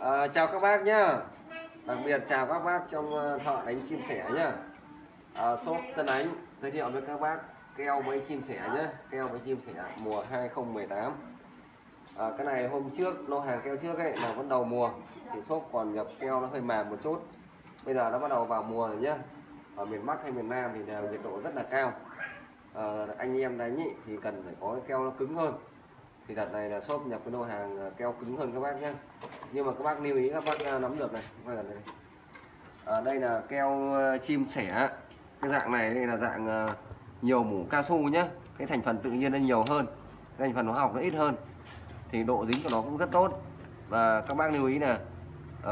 À, chào các bác nhá. Đặc biệt chào các bác trong ờ, thợ đánh chim sẻ nhá. À, Shop Tân Ánh giới thiệu với các bác keo với chim sẻ nhá. Keo với chim sẻ mùa 2018 à, Cái này hôm trước lô hàng keo trước ấy là vẫn đầu mùa. Thì shop còn nhập keo nó hơi mềm một chút. Bây giờ nó bắt đầu vào mùa rồi nhá. Ở miền Bắc hay miền Nam thì đều nhiệt độ rất là cao. À, Anh em đánh ý, thì cần phải có cái keo nó cứng hơn thì đợt này là shop nhập cái lô hàng à, keo cứng hơn các bác nhé nhưng mà các bác lưu ý các bác à, nắm được này. Ở à, đây là keo à, chim sẻ. Cái dạng này đây là dạng nhiều mủ cao su nhé cái thành phần tự nhiên nó nhiều hơn. Cái thành phần hóa học nó ít hơn. Thì độ dính của nó cũng rất tốt. Và các bác lưu ý là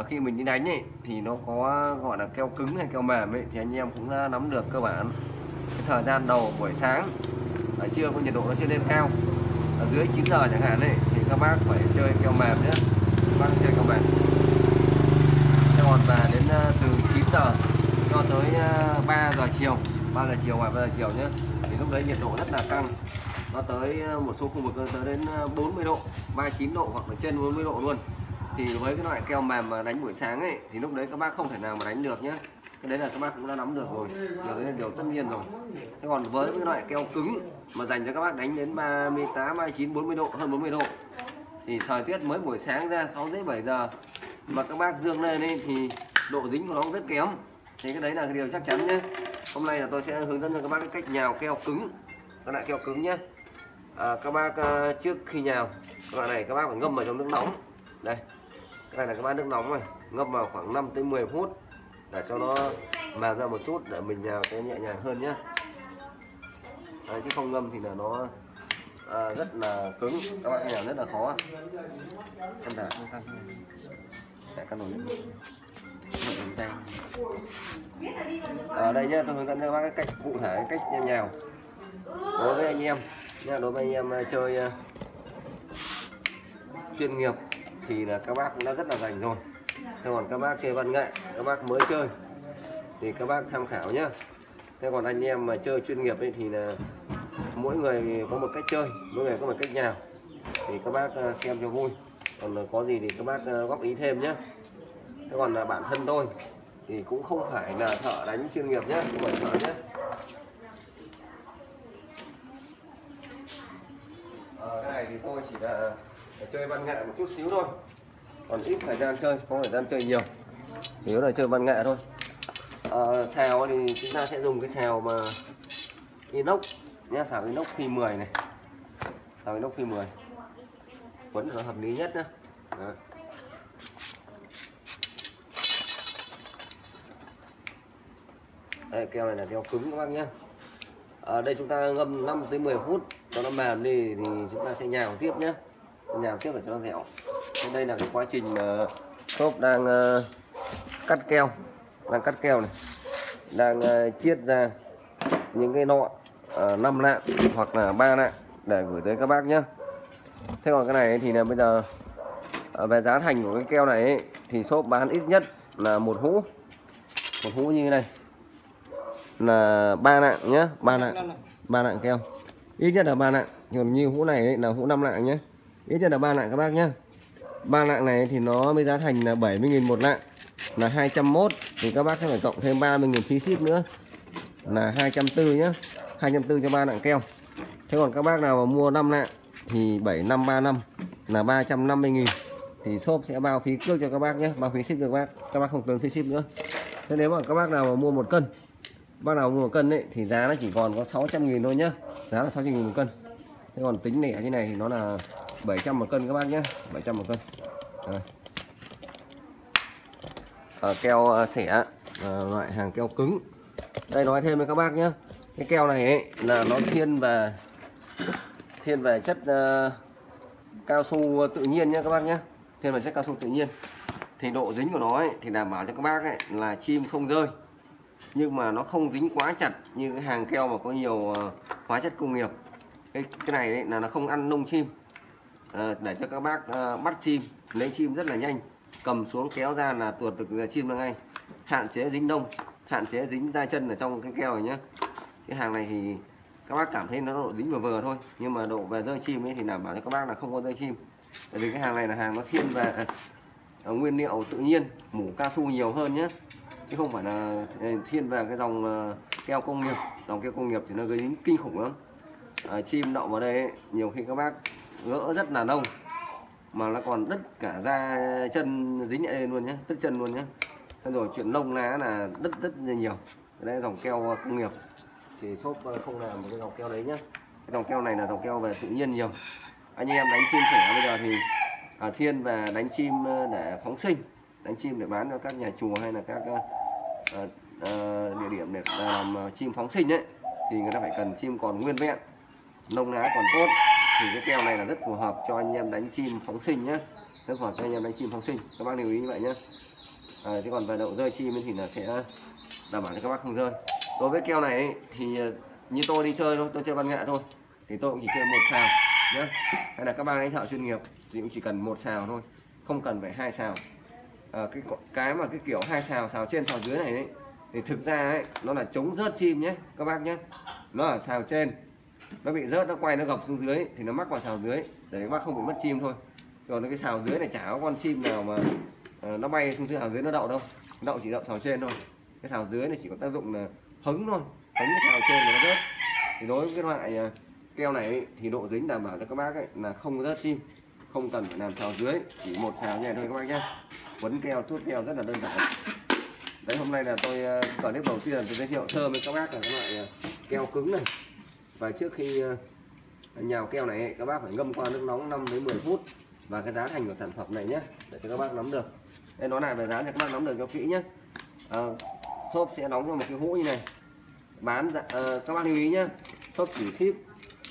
khi mình đi đánh ấy, thì nó có gọi là keo cứng hay keo mềm ấy, thì anh em cũng đã nắm được cơ bản. Cái thời gian đầu buổi sáng ở trưa có nhiệt độ nó chưa lên cao ở dưới 9 giờ chẳng hạn ấy, thì các bác phải chơi kèo mềm nhé. Các bác chơi kèo mềm. Thế còn và đến ờ, từ 9 giờ cho tới ờ, 3 giờ chiều 3 giờ chiều ngoài 3 giờ chiều nhé, thì lúc đấy nhiệt độ rất là căng. Nó tới ờ, một số khu vực tới đến 40 độ 39 độ hoặc là trên 40 độ luôn. Thì với cái loại keo mềm mà đánh buổi sáng ấy, thì lúc đấy các bác không thể nào mà đánh được nhé cái đấy là các bác cũng đã nắm được rồi. Điều đấy là điều tất nhiên rồi. Thế còn với cái loại keo cứng mà dành cho các bác đánh đến 38 29 40 độ hơn 40 độ thì thời tiết mới buổi sáng ra 6 rưỡi 7 giờ mà các bác dương lên ấy, thì độ dính của nó cũng rất kém. Thì cái đấy là cái điều chắc chắn nhé. Hôm nay là tôi sẽ hướng dẫn cho các bác cái cách nhào keo cứng các loại keo cứng nhé. À, các bác ờ, trước khi nhào các loại này các bác phải ngâm vào trong nước nóng. Đây cái này là các bác nước nóng này ngâm vào khoảng 5 tới 10 phút để cho nó mềm ra một chút để mình nhào cái nhẹ nhàng hơn nhé Đấy, chứ không ngâm thì là nó à, rất là cứng. Các bạn nhào rất là khó. Em đả không căn để căn nồi lên tay ở đây nhá tôi hướng dẫn cho các bác cái cách cụ thể cách nhào đối với anh em nha đối với anh em à, chơi à, chuyên nghiệp thì là các bác cũng đã rất là rành rồi thế còn các bác chơi văn nghệ các bác mới chơi thì các bác tham khảo nhé thế còn anh em mà chơi chuyên nghiệp ấy thì là mỗi người có một cách chơi mỗi người có một cách nhào. Thì các bác à, xem cho vui. Còn có gì thì các bác à, góp ý thêm nhé thế còn là bản thân tôi thì cũng không phải là thợ đánh chuyên nghiệp nhé không phải thợ nhé à, ờ, cái này thì tôi chỉ là chơi văn nghệ một chút xíu thôi còn ít thời gian chơi không thời gian chơi nhiều. Chủ yếu là chơi văn nghệ thôi. Ờ, à, xào thì chúng ta sẽ dùng cái xào mà inox nha xào inox phi 10 này. Xào inox phi 10 quấn là hợp lý nhất nhá. Đó. đây keo này là keo cứng các bác nhé ở ờ, đây chúng ta ngâm 5 tới 10 phút cho nó mềm đi thì chúng ta sẽ nhào tiếp nhé nhào tiếp để cho nó dẻo thì đây là cái quá trình mà shop đang uh, cắt keo đang cắt keo này. Đang uh, chiết ra những cái nọ ờ, uh, 5 lạng hoặc là ba lạng để gửi tới các bác nhé thế còn cái này thì là bây giờ về giá thành của cái keo này ấy, thì shop bán ít nhất là một hũ. Một hũ như thế này. Là ba lạng nhé ba lạng ba lạng keo. Ít nhất là ba lạng. Còn như hũ này ấy, là hũ 5 lạng nhé ít nhất là ba lạng các bác nhé ba lạng này thì nó mới giá thành là 70.000 một lạng. Là 201 thì các bác sẽ phải cộng thêm 30.000 phí ship nữa. Là 240 nhá 240 cho ba lạng keo. Thế còn các bác nào mà mua 5 lạng thì 7535 là 350.000 thì shop sẽ bao phí cước cho các bác nhé bao phí ship cho các bác. Các bác không cần phí ship nữa. Thế nếu mà các bác nào mà mua một cân, bác nào mua một cân ấy, thì giá nó chỉ còn có 600.000 thôi nhá. Giá là 600.000 một cân. Thế còn tính lẻ như này thì nó là 700 một cân các bác nhé 700 một cân. Đây. Keo ờ, xẻ ờ, loại hàng keo cứng. Đây nói thêm với các bác nhé cái keo này ấy, là nó thiên về thiên về chất uh, cao su tự nhiên nhé các bác nhé thiên về chất cao su tự nhiên. Thì độ dính của nó ấy, thì đảm bảo cho các bác ấy, là chim không rơi. Nhưng mà nó không dính quá chặt như cái hàng keo mà có nhiều hóa chất công nghiệp. Cái cái này ấy, là nó không ăn nông chim. Ờ, để cho các bác ờ, bắt chim lấy chim rất là nhanh. Cầm xuống kéo ra là tuột được chim ra ngay. Hạn chế dính đông hạn chế dính da chân ở trong cái keo này nhé cái hàng này thì các bác cảm thấy nó độ dính vừa vừa thôi. Nhưng mà độ về rơi chim ấy thì đảm bảo cho các bác là không có rơi chim. Tại vì cái hàng này là hàng nó thiên về à, nguyên liệu tự nhiên mủ cao su nhiều hơn nhé chứ không phải là à, thiên về cái dòng à, keo công nghiệp. Dòng keo công nghiệp thì nó gây dính kinh khủng lắm. À, chim đậu vào đây ấy, nhiều khi các bác gỡ rất là nông mà nó còn đứt cả da chân dính lại lên luôn nhé đứt chân luôn nhé Thế rồi chuyện lông lá là đứt rất là nhiều. Đây là dòng keo công nghiệp. Thì shop ờ, không làm một cái dòng keo đấy nhá. Cái dòng keo này là dòng keo về tự nhiên nhiều. Anh em đánh chim sẻ bây giờ thì à, thiên về đánh chim ờ, để phóng sinh đánh chim để bán cho các nhà chùa hay là các à, à, địa điểm để làm chim phóng sinh ấy thì người ta phải cần chim còn nguyên vẹn. Lông lá còn tốt thì cái keo này là rất phù hợp cho anh em đánh chim phóng sinh nhé rất phù hợp cho anh em đánh chim phóng sinh. Các bác lưu ý như vậy nhé à, chứ còn về đậu rơi chim thì là sẽ đảm bảo cho các bác không rơi. Đối với keo này thì à, như tôi đi chơi thôi tôi chơi văn nghệ thôi thì tôi cũng chỉ chơi một xào nhé hay là các bác đánh thợ chuyên nghiệp thì cũng chỉ cần một xào thôi không cần phải hai xào à, cái cái mà cái kiểu hai xào xào trên xào dưới này ấy, thì thực ra ấy nó là chống rớt chim nhé các bác nhé nó ở xào trên nó bị rớt nó quay nó gập xuống dưới thì nó mắc vào xào dưới để các bác không bị mất chim thôi. Còn cái xào dưới này chả có con chim nào mà ờ, nó bay xuống dưới xào dưới nó đậu đâu. Đậu chỉ đậu xào trên thôi. Cái xào dưới này chỉ có tác dụng là hứng thôi. Hứng cái xào trên là nó rớt. Thì đối với cái loại ờ, keo này ấy, thì độ dính đảm bảo cho các bác ấy là không rớt chim. Không cần phải làm xào dưới chỉ một xào như này thôi các bác nhé quấn keo thuốc keo rất là đơn giản. Đấy hôm nay là tôi ờ, clip đầu tiên tôi giới thiệu sơ với các bác là cái loại ờ, keo cứng này và trước khi ờ, nhào keo này các bác phải ngâm qua nước nóng 5 đến 10 phút. Và cái giá thành của sản phẩm này nhé để cho các bác nắm được. Đây nó là về giá cho các bác nắm được cho kỹ nhé à, ờ, shop sẽ đóng cho một cái hũ như này. Bán dạ- ờ, các bác lưu ý nhé shop chỉ ship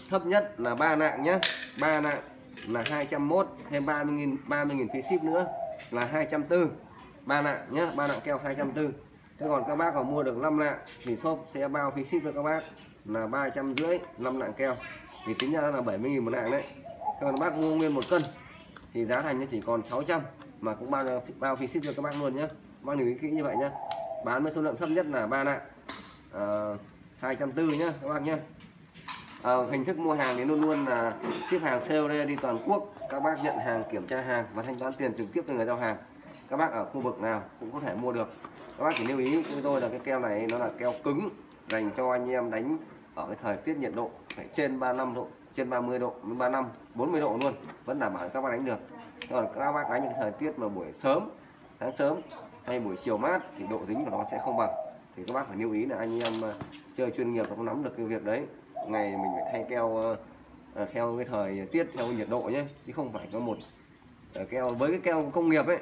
thấp nhất là ba nạng nhé ba nạng là 201 thêm 30.000 30.000 phí ship nữa là 240 ba nạng nhé ba nạng keo 240 thế còn các bác có mua được 5 lạng thì shop sẽ bao phí ship cho các bác là ba trăm rưỡi năm nạng keo. Thì tính ra là 70.000 một lạng đấy. Thế còn bác mua nguyên một cân thì giá thành nó chỉ còn 600 mà cũng bao bao phí ship cho các bác luôn nhé bác lưu ý kỹ như vậy nhé bán với số lượng thấp nhất là ba nạng uh, 240 nhá các bác nhé à, ờ, hình thức mua hàng thì luôn luôn là ship hàng COD đi toàn quốc. Các bác nhận hàng kiểm tra hàng và thanh toán tiền trực tiếp cho người giao hàng. Các bác ở khu vực nào cũng có thể mua được các bác chỉ lưu ý chúng tôi là cái keo này nó là keo cứng, dành cho anh em đánh ở cái thời tiết nhiệt độ phải trên 35 độ, trên 30 độ đến 35 40 độ luôn, vẫn đảm bảo các bác đánh được. Còn các bác đánh những thời tiết mà buổi sớm, sáng sớm hay buổi chiều mát thì độ dính của nó sẽ không bằng. Thì các bác phải lưu ý là anh em à, chơi chuyên nghiệp không nắm được cái việc đấy. Ngày mình phải thay keo à, à, theo cái thời tiết, theo nhiệt độ nhé, chứ không phải có một keo, với cái keo công nghiệp ấy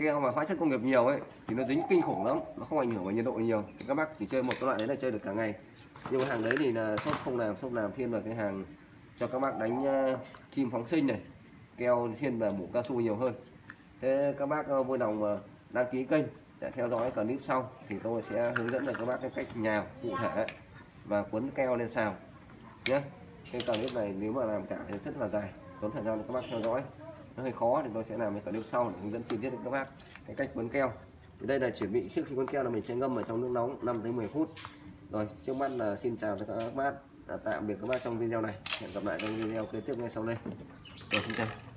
keo mà hóa chất công nghiệp nhiều ấy, thì nó dính kinh khủng lắm, nó không ảnh hưởng vào nhiệt độ nhiều. Thì các bác chỉ chơi một cái loại đấy là chơi được cả ngày. Nhưng mà hàng đấy thì là shop không làm, shop làm thiên vào cái hàng cho các bác đánh ờ, chim phóng sinh này, keo thiên vào mũ cao su nhiều hơn. Thế các bác ờ, vui lòng ờ, đăng ký kênh để theo dõi clip sau, thì tôi sẽ hướng dẫn được các bác cái cách nhào cụ thể và quấn keo lên sao nhé. Cái clip này nếu mà làm cả thì rất là dài, tốn thời gian cho các bác theo dõi nó hơi khó, thì tôi sẽ làm cái clip sau để hướng dẫn chi tiết cho các bác. Cái cách quấn keo. Thì đây là chuẩn bị trước khi quấn keo là mình sẽ ngâm ở trong nước nóng 5 đến 10 phút. Rồi, trước mắt là xin chào tất cả các bác tạm biệt các bác trong video này. Hẹn gặp lại trong video kế tiếp ngay sau đây. Rồi, xin chào.